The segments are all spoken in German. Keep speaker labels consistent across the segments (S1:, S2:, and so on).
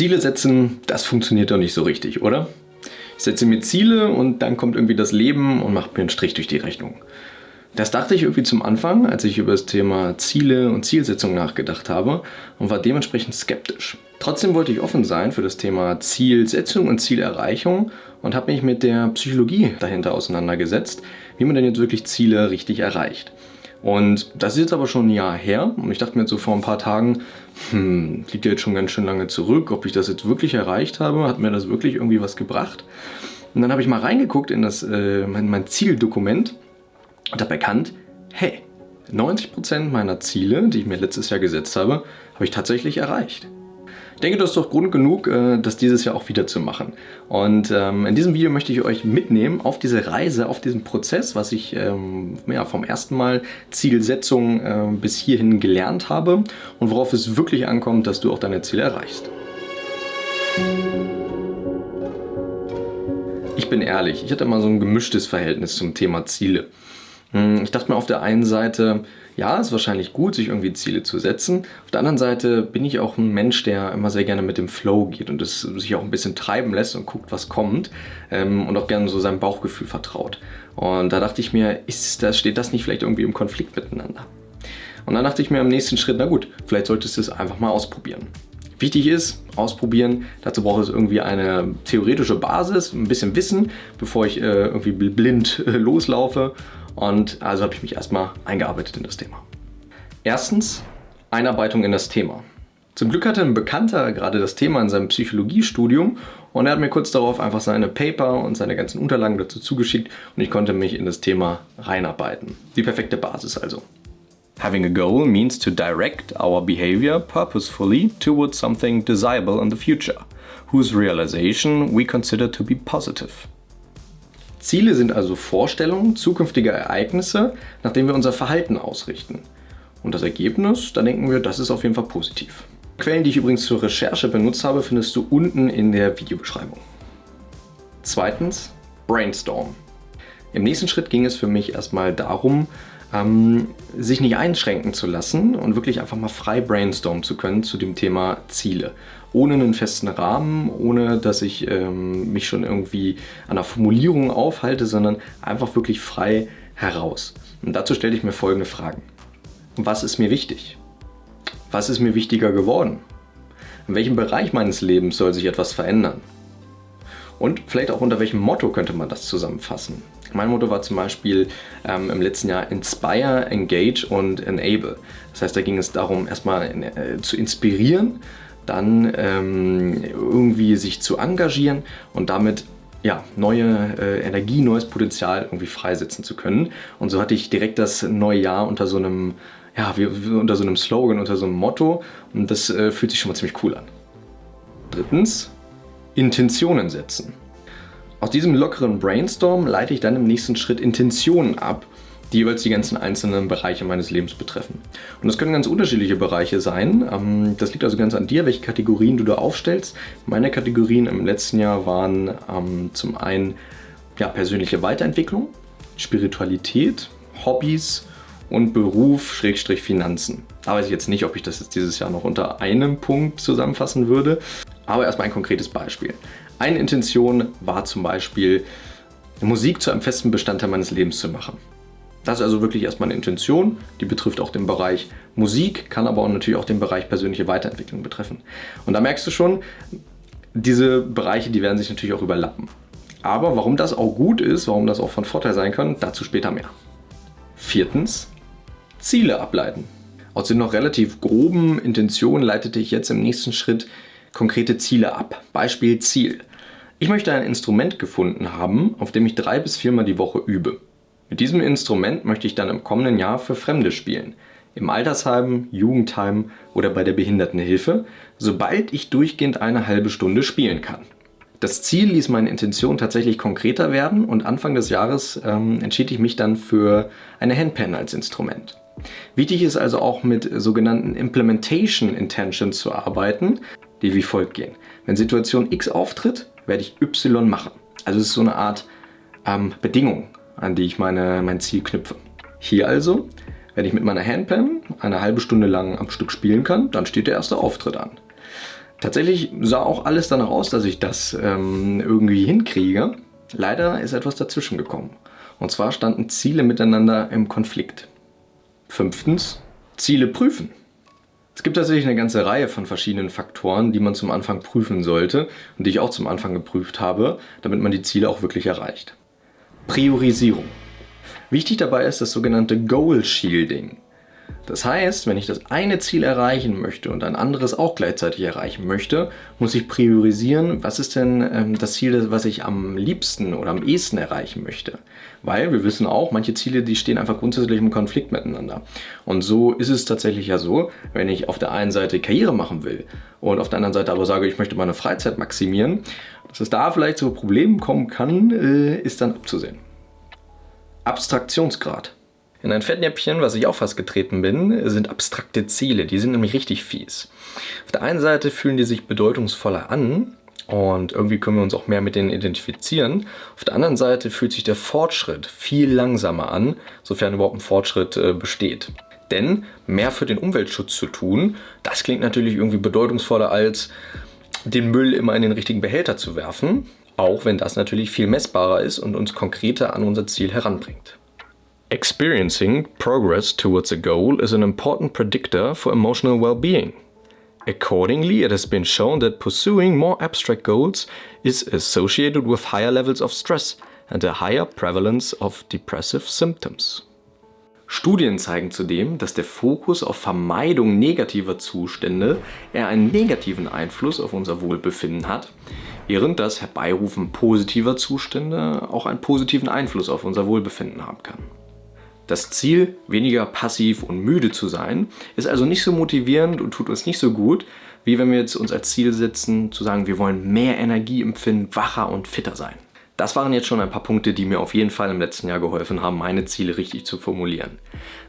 S1: Ziele setzen, das funktioniert doch nicht so richtig, oder? Ich setze mir Ziele und dann kommt irgendwie das Leben und macht mir einen Strich durch die Rechnung. Das dachte ich irgendwie zum Anfang, als ich über das Thema Ziele und Zielsetzung nachgedacht habe und war dementsprechend skeptisch. Trotzdem wollte ich offen sein für das Thema Zielsetzung und Zielerreichung und habe mich mit der Psychologie dahinter auseinandergesetzt, wie man denn jetzt wirklich Ziele richtig erreicht. Und das ist jetzt aber schon ein Jahr her und ich dachte mir jetzt so vor ein paar Tagen, hm, liegt ja jetzt schon ganz schön lange zurück, ob ich das jetzt wirklich erreicht habe, hat mir das wirklich irgendwie was gebracht? Und dann habe ich mal reingeguckt in das, äh, mein, mein Zieldokument und habe erkannt, hey, 90% meiner Ziele, die ich mir letztes Jahr gesetzt habe, habe ich tatsächlich erreicht. Ich denke, das ist doch Grund genug, äh, das dieses Jahr auch wieder zu machen. Und ähm, in diesem Video möchte ich euch mitnehmen auf diese Reise, auf diesen Prozess, was ich ähm, ja, vom ersten Mal Zielsetzung äh, bis hierhin gelernt habe und worauf es wirklich ankommt, dass du auch deine Ziele erreichst. Ich bin ehrlich, ich hatte mal so ein gemischtes Verhältnis zum Thema Ziele. Hm, ich dachte mir auf der einen Seite, ja, ist wahrscheinlich gut, sich irgendwie Ziele zu setzen. Auf der anderen Seite bin ich auch ein Mensch, der immer sehr gerne mit dem Flow geht und es sich auch ein bisschen treiben lässt und guckt, was kommt ähm, und auch gerne so seinem Bauchgefühl vertraut. Und da dachte ich mir, ist das, steht das nicht vielleicht irgendwie im Konflikt miteinander? Und dann dachte ich mir im nächsten Schritt, na gut, vielleicht solltest du es einfach mal ausprobieren. Wichtig ist, ausprobieren. Dazu braucht es irgendwie eine theoretische Basis, ein bisschen Wissen, bevor ich äh, irgendwie blind äh, loslaufe. Und also habe ich mich erstmal eingearbeitet in das Thema. Erstens, Einarbeitung in das Thema. Zum Glück hatte ein Bekannter gerade das Thema in seinem Psychologiestudium und er hat mir kurz darauf einfach seine Paper und seine ganzen Unterlagen dazu zugeschickt und ich konnte mich in das Thema reinarbeiten. Die perfekte Basis also. Having a goal means to direct our behavior purposefully towards something desirable in the future, whose realization we consider to be positive. Ziele sind also Vorstellungen zukünftiger Ereignisse, nach denen wir unser Verhalten ausrichten. Und das Ergebnis, da denken wir, das ist auf jeden Fall positiv. Quellen, die ich übrigens zur Recherche benutzt habe, findest du unten in der Videobeschreibung. Zweitens, Brainstorm. Im nächsten Schritt ging es für mich erstmal darum, ähm, sich nicht einschränken zu lassen und wirklich einfach mal frei brainstormen zu können zu dem Thema Ziele. Ohne einen festen Rahmen, ohne dass ich ähm, mich schon irgendwie an der Formulierung aufhalte, sondern einfach wirklich frei heraus. Und dazu stelle ich mir folgende Fragen. Was ist mir wichtig? Was ist mir wichtiger geworden? In welchem Bereich meines Lebens soll sich etwas verändern? Und vielleicht auch unter welchem Motto könnte man das zusammenfassen? Mein Motto war zum Beispiel ähm, im letzten Jahr Inspire, Engage und Enable. Das heißt, da ging es darum, erstmal äh, zu inspirieren, dann ähm, irgendwie sich zu engagieren und damit ja, neue äh, Energie, neues Potenzial irgendwie freisetzen zu können. Und so hatte ich direkt das neue Jahr unter so einem, ja, wie, unter so einem Slogan, unter so einem Motto und das äh, fühlt sich schon mal ziemlich cool an. Drittens, Intentionen setzen. Aus diesem lockeren Brainstorm leite ich dann im nächsten Schritt Intentionen ab, die jeweils die ganzen einzelnen Bereiche meines Lebens betreffen. Und das können ganz unterschiedliche Bereiche sein. Ähm, das liegt also ganz an dir, welche Kategorien du da aufstellst. Meine Kategorien im letzten Jahr waren ähm, zum einen ja, persönliche Weiterentwicklung, Spiritualität, Hobbys und Beruf, Schrägstrich Finanzen. Da weiß ich jetzt nicht, ob ich das jetzt dieses Jahr noch unter einem Punkt zusammenfassen würde, aber erstmal ein konkretes Beispiel. Eine Intention war zum Beispiel, Musik zu einem festen Bestandteil meines Lebens zu machen. Das ist also wirklich erstmal eine Intention, die betrifft auch den Bereich Musik, kann aber auch natürlich auch den Bereich persönliche Weiterentwicklung betreffen. Und da merkst du schon, diese Bereiche, die werden sich natürlich auch überlappen. Aber warum das auch gut ist, warum das auch von Vorteil sein kann, dazu später mehr. Viertens, Ziele ableiten. Aus den noch relativ groben Intentionen leitete ich jetzt im nächsten Schritt konkrete Ziele ab. Beispiel Ziel. Ich möchte ein Instrument gefunden haben, auf dem ich drei bis viermal die Woche übe. Mit diesem Instrument möchte ich dann im kommenden Jahr für Fremde spielen. Im Altersheim, Jugendheim oder bei der Behindertenhilfe, sobald ich durchgehend eine halbe Stunde spielen kann. Das Ziel ließ meine Intention tatsächlich konkreter werden und Anfang des Jahres ähm, entschied ich mich dann für eine Handpan als Instrument. Wichtig ist also auch mit sogenannten Implementation Intentions zu arbeiten, die wie folgt gehen. Wenn Situation X auftritt, werde ich Y machen. Also es ist so eine Art ähm, Bedingung, an die ich meine, mein Ziel knüpfe. Hier also, wenn ich mit meiner Handpan eine halbe Stunde lang am Stück spielen kann, dann steht der erste Auftritt an. Tatsächlich sah auch alles danach aus, dass ich das ähm, irgendwie hinkriege. Leider ist etwas dazwischen gekommen. Und zwar standen Ziele miteinander im Konflikt. Fünftens, Ziele prüfen. Es gibt tatsächlich eine ganze Reihe von verschiedenen Faktoren, die man zum Anfang prüfen sollte und die ich auch zum Anfang geprüft habe, damit man die Ziele auch wirklich erreicht. Priorisierung. Wichtig dabei ist das sogenannte Goal Shielding. Das heißt, wenn ich das eine Ziel erreichen möchte und ein anderes auch gleichzeitig erreichen möchte, muss ich priorisieren, was ist denn ähm, das Ziel, was ich am liebsten oder am ehesten erreichen möchte. Weil wir wissen auch, manche Ziele, die stehen einfach grundsätzlich im Konflikt miteinander. Und so ist es tatsächlich ja so, wenn ich auf der einen Seite Karriere machen will und auf der anderen Seite aber sage, ich möchte meine Freizeit maximieren, dass es da vielleicht zu Problemen kommen kann, äh, ist dann abzusehen. Abstraktionsgrad. In ein Fettnäpfchen, was ich auch fast getreten bin, sind abstrakte Ziele. Die sind nämlich richtig fies. Auf der einen Seite fühlen die sich bedeutungsvoller an und irgendwie können wir uns auch mehr mit denen identifizieren. Auf der anderen Seite fühlt sich der Fortschritt viel langsamer an, sofern überhaupt ein Fortschritt äh, besteht. Denn mehr für den Umweltschutz zu tun, das klingt natürlich irgendwie bedeutungsvoller als den Müll immer in den richtigen Behälter zu werfen, auch wenn das natürlich viel messbarer ist und uns konkreter an unser Ziel heranbringt. Experiencing progress towards a goal is an important predictor for emotional well-being. Accordingly, it has been shown that pursuing more abstract goals is associated with higher levels of stress and a higher prevalence of depressive symptoms. Studien zeigen zudem, dass der Fokus auf Vermeidung negativer Zustände eher einen negativen Einfluss auf unser Wohlbefinden hat, während das Herbeirufen positiver Zustände auch einen positiven Einfluss auf unser Wohlbefinden haben kann. Das Ziel, weniger passiv und müde zu sein, ist also nicht so motivierend und tut uns nicht so gut, wie wenn wir jetzt uns als Ziel setzen, zu sagen, wir wollen mehr Energie empfinden, wacher und fitter sein. Das waren jetzt schon ein paar Punkte, die mir auf jeden Fall im letzten Jahr geholfen haben, meine Ziele richtig zu formulieren.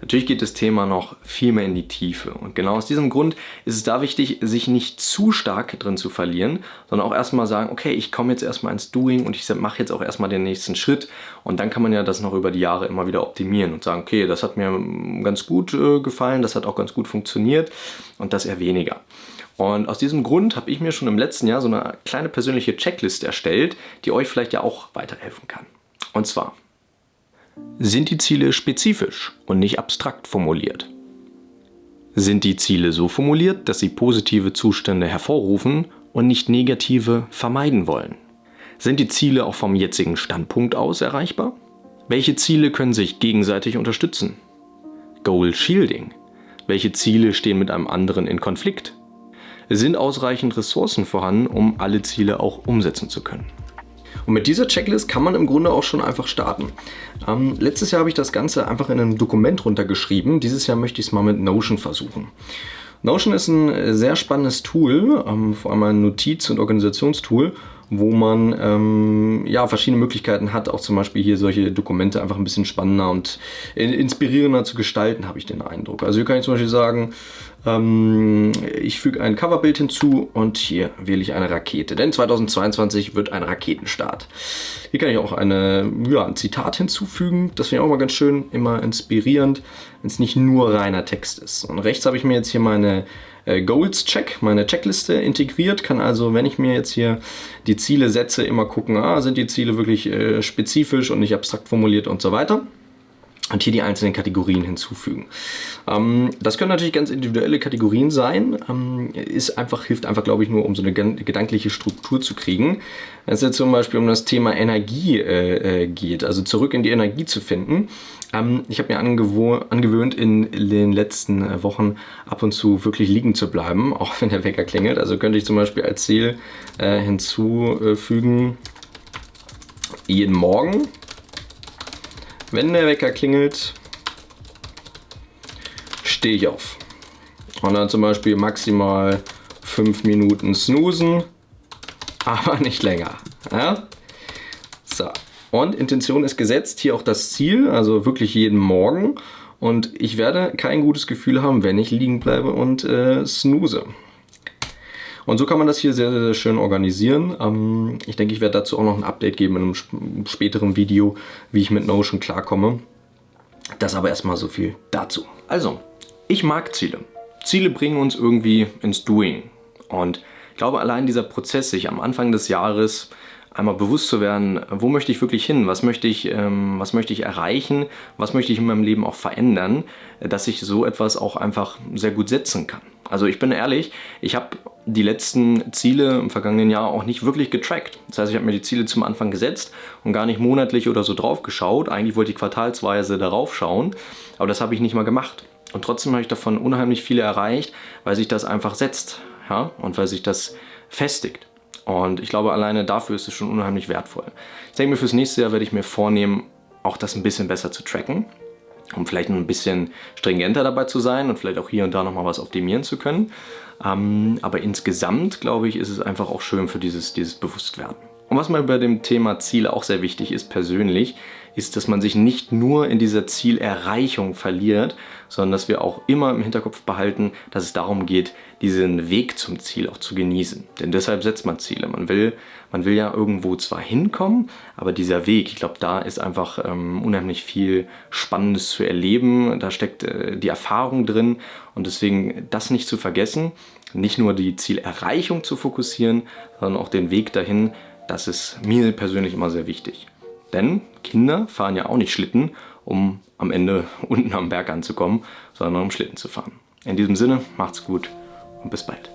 S1: Natürlich geht das Thema noch viel mehr in die Tiefe und genau aus diesem Grund ist es da wichtig, sich nicht zu stark drin zu verlieren, sondern auch erstmal sagen, okay, ich komme jetzt erstmal ins Doing und ich mache jetzt auch erstmal den nächsten Schritt und dann kann man ja das noch über die Jahre immer wieder optimieren und sagen, okay, das hat mir ganz gut äh, gefallen, das hat auch ganz gut funktioniert und das eher weniger. Und aus diesem Grund habe ich mir schon im letzten Jahr so eine kleine persönliche Checkliste erstellt, die euch vielleicht ja auch weiterhelfen kann. Und zwar, sind die Ziele spezifisch und nicht abstrakt formuliert? Sind die Ziele so formuliert, dass sie positive Zustände hervorrufen und nicht negative vermeiden wollen? Sind die Ziele auch vom jetzigen Standpunkt aus erreichbar? Welche Ziele können sich gegenseitig unterstützen? Goal Shielding. Welche Ziele stehen mit einem anderen in Konflikt? Sind ausreichend Ressourcen vorhanden, um alle Ziele auch umsetzen zu können. Und mit dieser Checklist kann man im Grunde auch schon einfach starten. Ähm, letztes Jahr habe ich das Ganze einfach in einem Dokument runtergeschrieben. Dieses Jahr möchte ich es mal mit Notion versuchen. Notion ist ein sehr spannendes Tool, ähm, vor allem ein Notiz- und Organisationstool, wo man ähm, ja, verschiedene Möglichkeiten hat, auch zum Beispiel hier solche Dokumente einfach ein bisschen spannender und inspirierender zu gestalten, habe ich den Eindruck. Also hier kann ich zum Beispiel sagen, ähm, ich füge ein Coverbild hinzu und hier wähle ich eine Rakete, denn 2022 wird ein Raketenstart. Hier kann ich auch eine, ja, ein Zitat hinzufügen, das finde ich auch mal ganz schön, immer inspirierend, wenn es nicht nur reiner Text ist. Und rechts habe ich mir jetzt hier meine äh, Goals Check, meine Checkliste integriert, kann also, wenn ich mir jetzt hier die Ziele setze, immer gucken, ah, sind die Ziele wirklich äh, spezifisch und nicht abstrakt formuliert und so weiter und hier die einzelnen Kategorien hinzufügen. Ähm, das können natürlich ganz individuelle Kategorien sein, ähm, ist einfach, hilft einfach, glaube ich, nur, um so eine gedankliche Struktur zu kriegen. Wenn es jetzt zum Beispiel um das Thema Energie äh, äh, geht, also zurück in die Energie zu finden. Ähm, ich habe mir angewöhnt, in den letzten äh, Wochen ab und zu wirklich liegen zu bleiben, auch wenn der Wecker klingelt. Also könnte ich zum Beispiel als Ziel hinzufügen, jeden Morgen wenn der Wecker klingelt, stehe ich auf. Und dann zum Beispiel maximal 5 Minuten snoosen, aber nicht länger. Ja? So. Und Intention ist gesetzt, hier auch das Ziel, also wirklich jeden Morgen. Und ich werde kein gutes Gefühl haben, wenn ich liegen bleibe und äh, snooze. Und so kann man das hier sehr, sehr schön organisieren. Ähm, ich denke, ich werde dazu auch noch ein Update geben in einem späteren Video, wie ich mit Notion klarkomme. Das aber erstmal so viel dazu. Also, ich mag Ziele. Ziele bringen uns irgendwie ins Doing. Und ich glaube, allein dieser Prozess, sich am Anfang des Jahres einmal bewusst zu werden, wo möchte ich wirklich hin, was möchte ich, ähm, was möchte ich erreichen, was möchte ich in meinem Leben auch verändern, dass ich so etwas auch einfach sehr gut setzen kann. Also ich bin ehrlich, ich habe die letzten Ziele im vergangenen Jahr auch nicht wirklich getrackt. Das heißt, ich habe mir die Ziele zum Anfang gesetzt und gar nicht monatlich oder so drauf geschaut. Eigentlich wollte ich quartalsweise darauf schauen, aber das habe ich nicht mal gemacht. Und trotzdem habe ich davon unheimlich viele erreicht, weil sich das einfach setzt ja? und weil sich das festigt. Und ich glaube, alleine dafür ist es schon unheimlich wertvoll. Ich denke mir, fürs nächste Jahr werde ich mir vornehmen, auch das ein bisschen besser zu tracken, um vielleicht ein bisschen stringenter dabei zu sein und vielleicht auch hier und da nochmal was optimieren zu können. Ähm, aber insgesamt, glaube ich, ist es einfach auch schön für dieses, dieses Bewusstwerden. Und was mir bei dem Thema Ziele auch sehr wichtig ist, persönlich, ist, dass man sich nicht nur in dieser Zielerreichung verliert, sondern dass wir auch immer im Hinterkopf behalten, dass es darum geht, diesen Weg zum Ziel auch zu genießen. Denn deshalb setzt man Ziele. Man will, man will ja irgendwo zwar hinkommen, aber dieser Weg, ich glaube, da ist einfach ähm, unheimlich viel Spannendes zu erleben. Da steckt äh, die Erfahrung drin und deswegen das nicht zu vergessen, nicht nur die Zielerreichung zu fokussieren, sondern auch den Weg dahin, das ist mir persönlich immer sehr wichtig. Denn Kinder fahren ja auch nicht Schlitten, um am Ende unten am Berg anzukommen, sondern um Schlitten zu fahren. In diesem Sinne, macht's gut und bis bald.